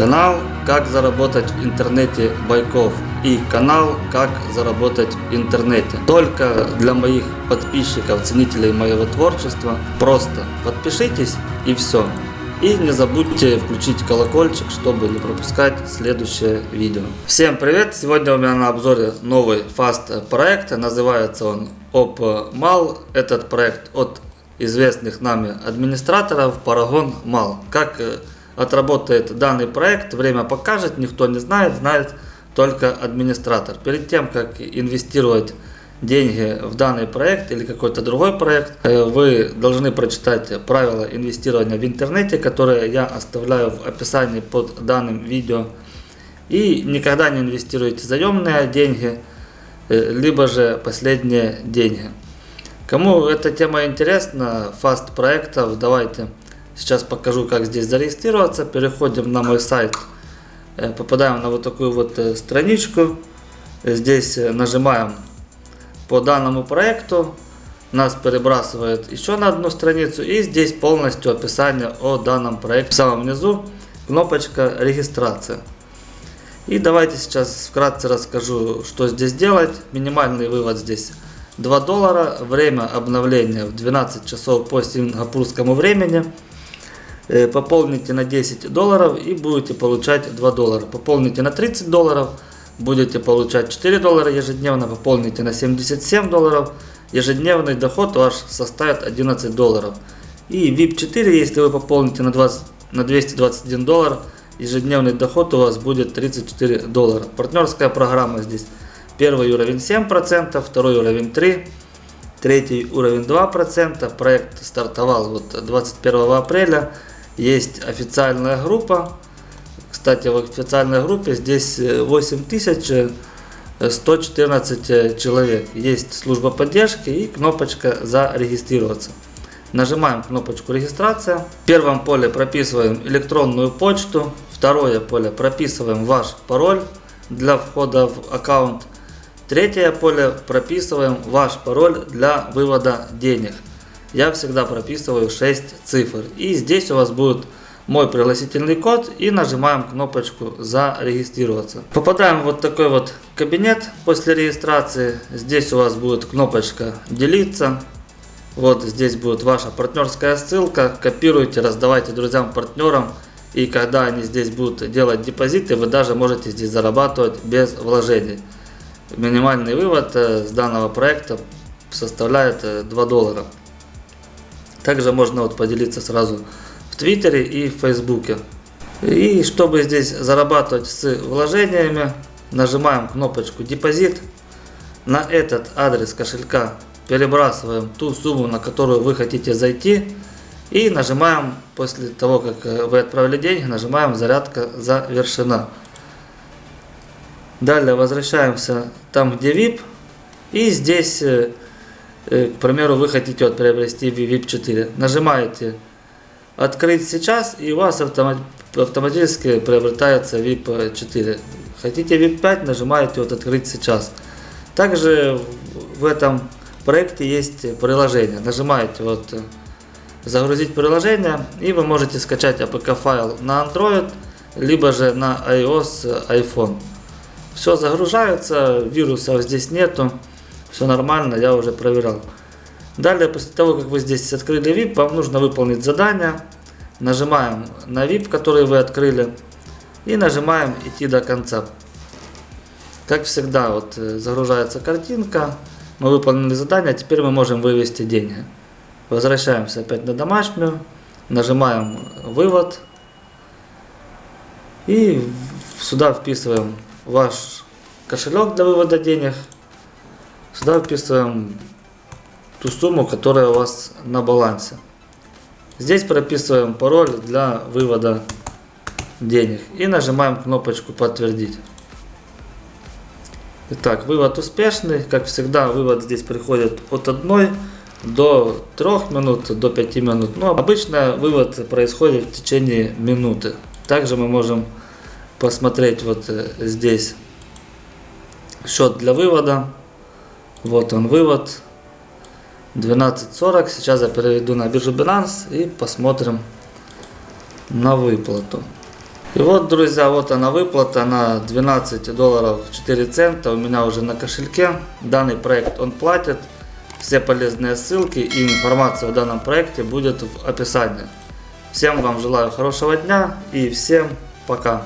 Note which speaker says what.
Speaker 1: Канал «Как заработать в интернете Байков» и канал «Как заработать в интернете». Только для моих подписчиков, ценителей моего творчества. Просто подпишитесь и все. И не забудьте включить колокольчик, чтобы не пропускать следующее видео. Всем привет! Сегодня у меня на обзоре новый фаст проект. Называется он OpMal. Этот проект от известных нами администраторов Paragon Mal. Как отработает данный проект, время покажет, никто не знает, знает только администратор. Перед тем, как инвестировать деньги в данный проект или какой-то другой проект, э, вы должны прочитать правила инвестирования в интернете, которые я оставляю в описании под данным видео. И никогда не инвестируйте заемные деньги, э, либо же последние деньги. Кому эта тема интересна, фаст проектов, давайте Сейчас покажу, как здесь зарегистрироваться. Переходим на мой сайт. Э, попадаем на вот такую вот э, страничку. Здесь э, нажимаем по данному проекту. Нас перебрасывает еще на одну страницу. И здесь полностью описание о данном проекте. В самом низу кнопочка регистрация. И давайте сейчас вкратце расскажу, что здесь делать. Минимальный вывод здесь 2 доллара. Время обновления в 12 часов по сингапурскому времени. Э, пополните на 10 долларов и будете получать 2 доллара. Пополните на 30 долларов, будете получать 4 доллара ежедневно. Пополните на 77 долларов, ежедневный доход ваш составит 11 долларов. И VIP 4, если вы пополните на, 20, на 221 доллар, ежедневный доход у вас будет 34 доллара. Партнерская программа здесь. Первый уровень 7%, второй уровень 3%, третий уровень 2%. Проект стартовал вот 21 апреля. Есть официальная группа. Кстати, в официальной группе здесь 8114 э, человек. Есть служба поддержки и кнопочка «Зарегистрироваться». Нажимаем кнопочку «Регистрация». В первом поле прописываем электронную почту. Второе поле прописываем ваш пароль для входа в аккаунт. Третье поле прописываем ваш пароль для вывода денег я всегда прописываю 6 цифр. И здесь у вас будет мой пригласительный код и нажимаем кнопочку зарегистрироваться. Попадаем в вот такой вот кабинет после регистрации. Здесь у вас будет кнопочка делиться. Вот здесь будет ваша партнерская ссылка. Копируйте, раздавайте друзьям, партнерам. И когда они здесь будут делать депозиты, вы даже можете здесь зарабатывать без вложений. Минимальный вывод э, с данного проекта составляет 2 э, доллара. Также можно вот поделиться сразу в Твиттере и в Фейсбуке. И чтобы здесь зарабатывать с вложениями, нажимаем кнопочку депозит. На этот адрес кошелька перебрасываем ту сумму, на которую вы хотите зайти. И нажимаем, после того, как вы отправили деньги, нажимаем зарядка завершена. Далее возвращаемся там, где VIP. И здесь э, Э, к примеру, вы хотите вот приобрести VIP 4. Нажимаете «Открыть сейчас» и у вас автоматически приобретается VIP 4. Хотите VIP 5, нажимаете вот «Открыть сейчас». Также в этом проекте есть приложение. Нажимаете вот «Загрузить приложение» и вы можете скачать APK файл на Android, либо же на iOS, iPhone. Все загружается, вирусов здесь нету. Все нормально, я уже проверял. Далее, после того, как вы здесь открыли VIP, вам нужно выполнить задание. Нажимаем на VIP, который вы открыли. И нажимаем идти до конца. Как всегда, вот э, загружается картинка. Мы выполнили задание, теперь мы можем вывести деньги. Возвращаемся опять на домашнюю. Нажимаем вывод. И сюда вписываем ваш кошелек для вывода денег. Сюда вписываем ту сумму, которая у вас на балансе. Здесь прописываем пароль для вывода денег и нажимаем кнопочку подтвердить. Итак, вывод успешный. Как всегда, вывод здесь приходит от 1 до 3 минут, до 5 минут. Но обычно вывод происходит в течение минуты. Также мы можем посмотреть вот э, здесь счет для вывода. Вот он вывод. 12.40. Сейчас я переведу на биржу Binance и посмотрим на выплату. И вот, друзья, вот она выплата на 12 долларов 4 цента у меня уже на кошельке. Данный проект он платит. Все полезные ссылки и информация о данном проекте будет в описании. Всем вам желаю хорошего дня и всем пока.